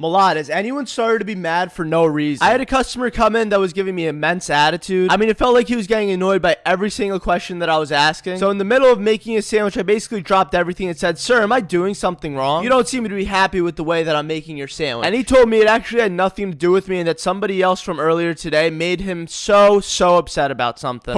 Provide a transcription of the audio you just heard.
Malad, has anyone started to be mad for no reason? I had a customer come in that was giving me immense attitude. I mean, it felt like he was getting annoyed by every single question that I was asking. So in the middle of making a sandwich, I basically dropped everything and said, Sir, am I doing something wrong? You don't seem to be happy with the way that I'm making your sandwich. And he told me it actually had nothing to do with me and that somebody else from earlier today made him so, so upset about something.